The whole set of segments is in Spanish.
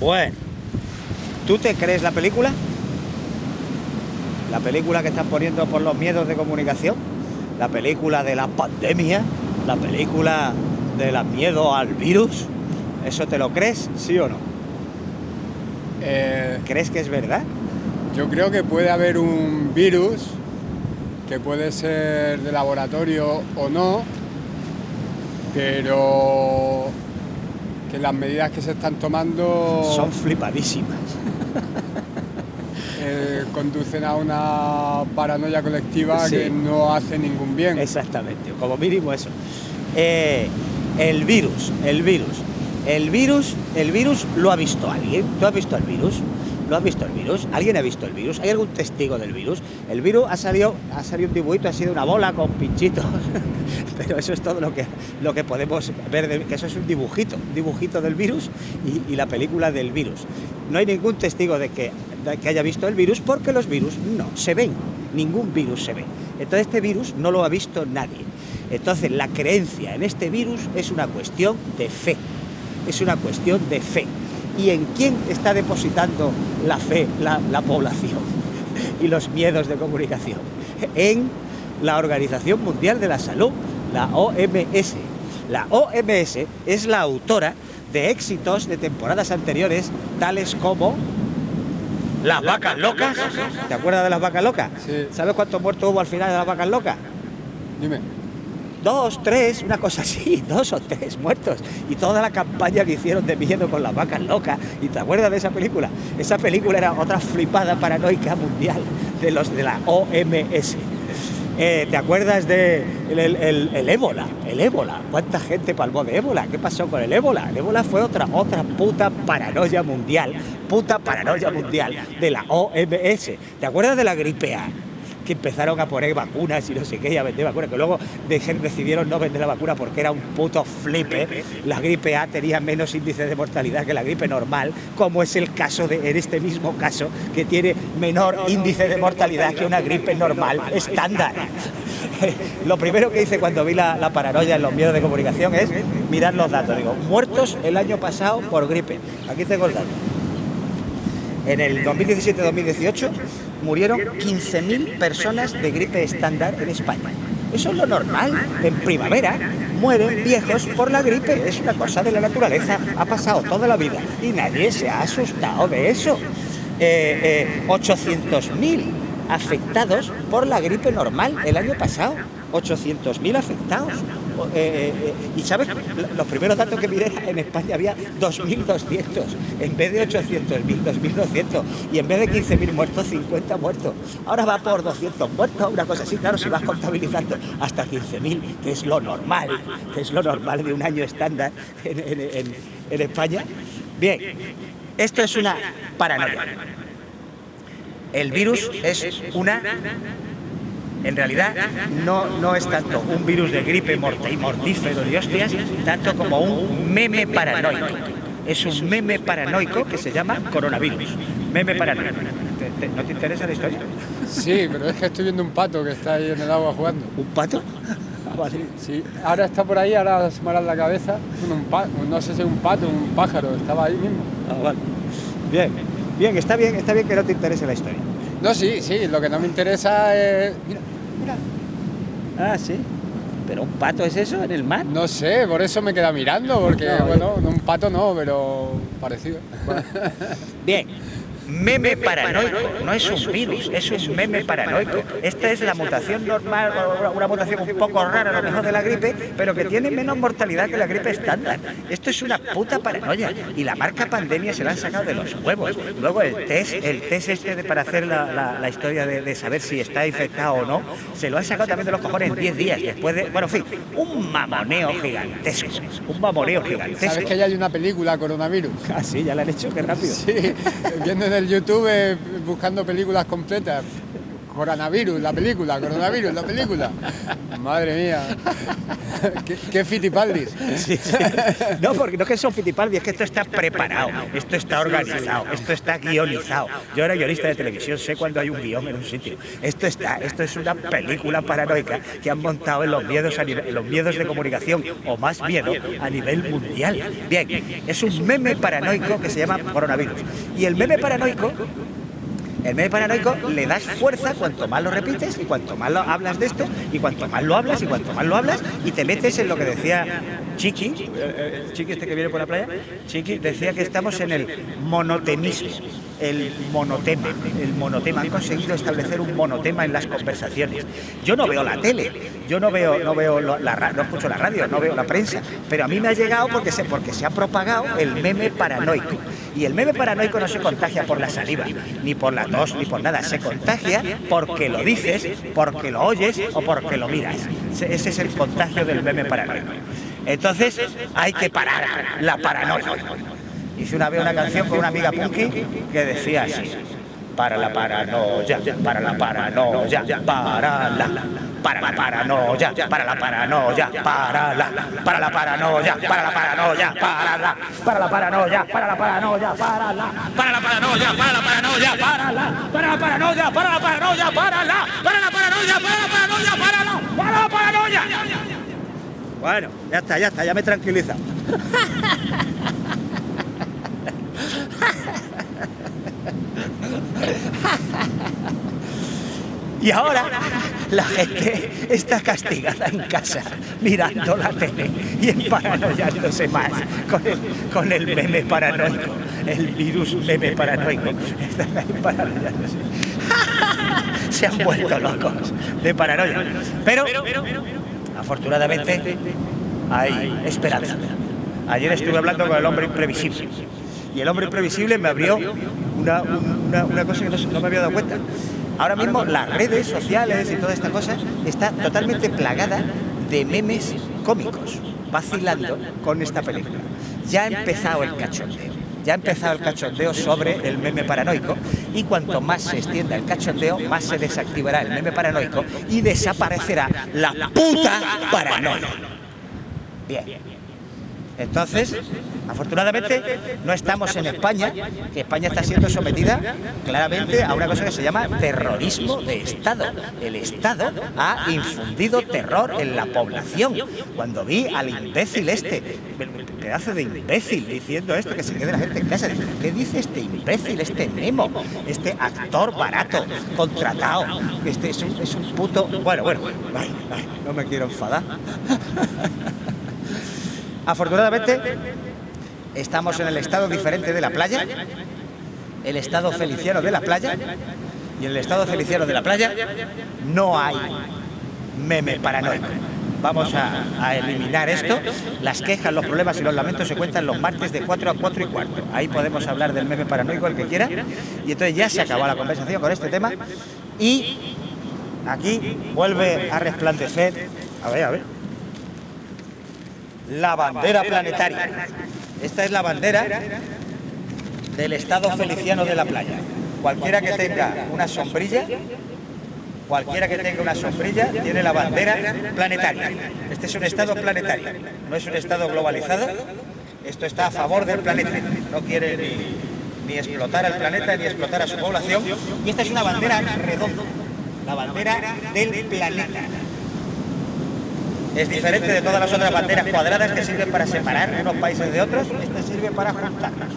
Bueno, ¿tú te crees la película? La película que están poniendo por los miedos de comunicación, la película de la pandemia, la película de la miedo al virus. ¿Eso te lo crees, sí o no? Eh, ¿Crees que es verdad? yo creo que puede haber un virus que puede ser de laboratorio o no, pero que las medidas que se están tomando Son flipadísimas. eh, conducen a una paranoia colectiva Sí. que no hace ningún bien. Exactamente, como mínimo eso. Eh, el virus, el virus. El virus, el virus lo ha visto alguien. ¿Tú has visto el virus? ¿Lo has visto el virus? ¿Alguien ha visto el virus? ¿Hay algún testigo del virus? El virus ha salido, ha salido un dibujito, ha sido una bola con pinchitos. Pero eso es todo lo que, lo que podemos ver, que eso es un dibujito, un dibujito del virus y, y la película del virus. No hay ningún testigo de que, de que haya visto el virus porque los virus no se ven, ningún virus se ve. Entonces este virus no lo ha visto nadie. Entonces la creencia en este virus es una cuestión de fe, es una cuestión de fe. ¿Y en quién está depositando la fe la, la población y los miedos de comunicación? En la Organización Mundial de la Salud, la OMS. La OMS es la autora de éxitos de temporadas anteriores, tales como las vacas locas. ¿Te acuerdas de las vacas locas? Sí. ¿Sabes cuántos muertos hubo al final de las vacas locas? Dime. Dos, tres, una cosa así, dos o tres muertos. Y toda la campaña que hicieron de miedo con las vacas locas. ¿Y te acuerdas de esa película? Esa película era otra flipada paranoica mundial de los de la OMS. Eh, ¿Te acuerdas de el, el- el- ébola? El ébola. ¿Cuánta gente palmó de ébola? ¿Qué pasó con el ébola? El ébola fue otra, otra puta paranoia mundial. Puta paranoia mundial de la OMS. ¿Te acuerdas de la gripe A? Que empezaron a poner vacunas y no sé qué, y a vender vacunas, que luego decidieron no vender la vacuna porque era un puto flipe. La gripe A tenía menos índice de mortalidad que la gripe normal, como es el caso de, en este mismo caso, que tiene menor índice de mortalidad que una gripe normal estándar. Lo primero que hice cuando vi la, la paranoia en los miedos de comunicación es mirar los datos. Digo, muertos el año pasado por gripe. Aquí tengo el dato. En el 2017-2018 murieron 15.000 personas de gripe estándar en España. Eso es lo normal. En primavera mueren viejos por la gripe. Es una cosa de la naturaleza. Ha pasado toda la vida y nadie se ha asustado de eso. Eh, eh, 800.000 afectados por la gripe normal el año pasado. 800.000 afectados. Eh, eh, eh, y sabes, los primeros datos que miré en España había 2.200, en vez de 800.000, 2.200, y en vez de 15.000 muertos, 50 muertos. Ahora va por 200 muertos, una cosa así, claro, si vas contabilizando hasta 15.000, que es lo normal, que es lo normal de un año estándar en- en España. Bien, esto es una paranoia. El virus es una en realidad no, no es tanto un virus de gripe mortífero y hostias, tanto como un meme paranoico. Es un meme paranoico que se llama coronavirus. Meme paranoico. ¿Te- te- ¿No te interesa la historia? Sí, pero es que estoy viendo un pato que está ahí en el agua jugando. ¿Un pato? Ah, vale. Sí, ahora está por ahí, ahora asomará la cabeza. Bueno, un pa- no sé si es un pato, un pájaro, estaba ahí mismo. Ah, vale. Bien, bien, está bien, está bien que no te interese la historia. No, sí, sí, lo que no me interesa es. Mira, mira. Ah, sí. ¿Pero un pato es eso en el mar? No sé, por eso me queda mirando, porque, No, bueno, no, un pato no, pero parecido. Bien. Meme paranoico, no es un virus, es un meme paranoico. Esta es la mutación normal, una mutación un poco rara a lo mejor de la gripe, pero que tiene menos mortalidad que la gripe estándar. Esto es una puta paranoia. Y la marca pandemia se la han sacado de los huevos. Luego el test, el test este de, para hacer la, la- la historia de, de saber si está infectado o no, se lo han sacado también de los cojones en 10 días después de. Bueno, en fin, un mamoneo gigantesco. Un mamoneo gigantesco. ¿Sabes que ya hay una película, Coronavirus? Ah, sí, ya la han hecho, qué rápido. Sí, viendo en el YouTube, eh, buscando películas completas. Coronavirus, la película, coronavirus, la película. Madre mía. qué, qué fitipaldis. No, porque no que son fitipaldis, es que esto está preparado, esto está organizado, esto está guionizado. Yo era guionista de televisión, sé cuando hay un guion en un sitio. Esto está, esto es una película paranoica que han montado en los miedos, en los miedos de comunicación, o más miedo, a nivel mundial. Bien, es un meme paranoico que se llama coronavirus. Y el meme paranoico el meme paranoico le das fuerza cuanto más lo repites y cuanto más lo hablas de esto y cuanto más lo hablas y cuanto más lo hablas y te metes en lo que decía Chiqui, eh, eh, Chiqui este que viene por la playa, Chiqui decía que estamos en el monotemismo, el monotema, el monotema. Han conseguido establecer un monotema en las conversaciones. Yo no veo la tele, yo no veo, no veo la, no escucho la radio, no veo la prensa, pero a mí me ha llegado porque se, porque se ha propagado el meme paranoico. Y el meme paranoico no se contagia por la saliva, ni por la tos, ni por nada. Se contagia porque lo dices, porque lo oyes o porque lo miras. Se- Ese es el contagio del meme paranoico. Entonces hay que parar la paranoia. Hice una vez una canción con una amiga punky que decía así. Para la paranoia, para la paranoia, para la, para la paranoia, para la paranoia, para la, para la paranoia, para la paranoia, para la, para la paranoia, para la paranoia, para la, para la paranoia, para la paranoia, para la, para la paranoia, para la paranoia, para la, para la paranoia, para la paranoia, para la, para la paranoia. Bueno, ya está, ya está, ya me tranquiliza. Y ahora la gente está castigada en casa, mirando la tele y emparanoiándose más con el, con el meme paranoico, el virus meme paranoico. Se han vuelto locos de paranoia. Pero, afortunadamente, hay esperanza. Ayer estuve hablando con el hombre imprevisible y el hombre imprevisible me abrió una, una- cosa que no me había dado cuenta. Ahora mismo las redes sociales y toda esta cosa está totalmente plagada de memes cómicos, vacilando con esta película. Ya ha empezado el cachondeo. Ya ha empezado el cachondeo sobre el meme paranoico y cuanto más se extienda el cachondeo, más se desactivará el meme paranoico y desaparecerá la puta paranoia. Bien. Entonces, afortunadamente, no estamos en España, que España está siendo sometida claramente a una cosa que se llama terrorismo de Estado. El Estado ha infundido terror en la población. Cuando vi al imbécil este, pedazo de imbécil, diciendo esto, que se quede la gente en casa, ¿qué dice este imbécil, este Nemo, este actor barato, contratado? Este es un, es un puto... Bueno, bueno, ay, ay, no me quiero enfadar. Afortunadamente, estamos en el estado diferente de la playa, el estado feliciano de la playa, y en el estado feliciano de la playa no hay meme paranoico. Vamos a, eliminar esto. Las quejas, los problemas y los lamentos se cuentan los martes de 4 a 4 y cuarto. Ahí podemos hablar del meme paranoico el que quiera. Y entonces ya se acabó la conversación con este tema. Y aquí vuelve a resplandecer. A ver, a ver la bandera planetaria. Esta es la bandera del estado feliciano de la playa. Cualquiera que tenga una sombrilla, cualquiera que tenga una sombrilla tiene la bandera planetaria. Este es un estado planetario, no es un estado globalizado. Esto está a favor del planeta. No quiere ni, ni explotar al planeta ni explotar a su población. Y esta es una bandera redonda, la bandera del planeta. Es diferente de todas las otras banderas cuadradas que sirven para separar unos países de otros. Esta sirve para juntarnos.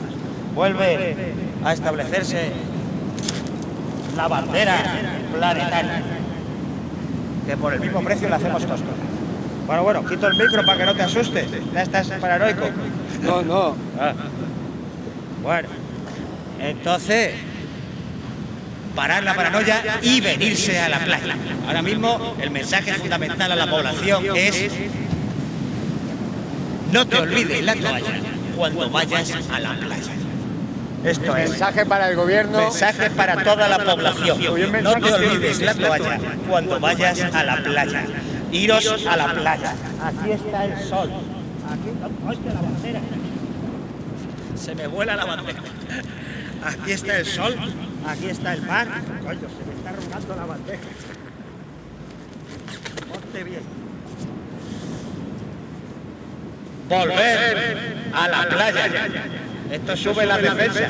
Vuelve a establecerse la bandera planetaria. Que por el mismo precio la hacemos nosotros. Bueno, bueno, quito el micro para que no te asustes. Ya estás paranoico. No, no. Ah. Bueno, entonces, parar la paranoia y venirse a la playa. Ahora mismo el mensaje fundamental a la población es no te olvides la toalla cuando vayas a la playa. Esto es Mensaje para el gobierno. mensaje para toda la población. No te olvides la toalla cuando vayas a la playa. Iros a la playa. Aquí está el sol. Aquí está la bandera. Se me vuela la bandera. Aquí está el sol, aquí está el mar. Coño, se me está arrugando la bandeja. Ponte bien. Volver a la playa. Esto sube la defensa.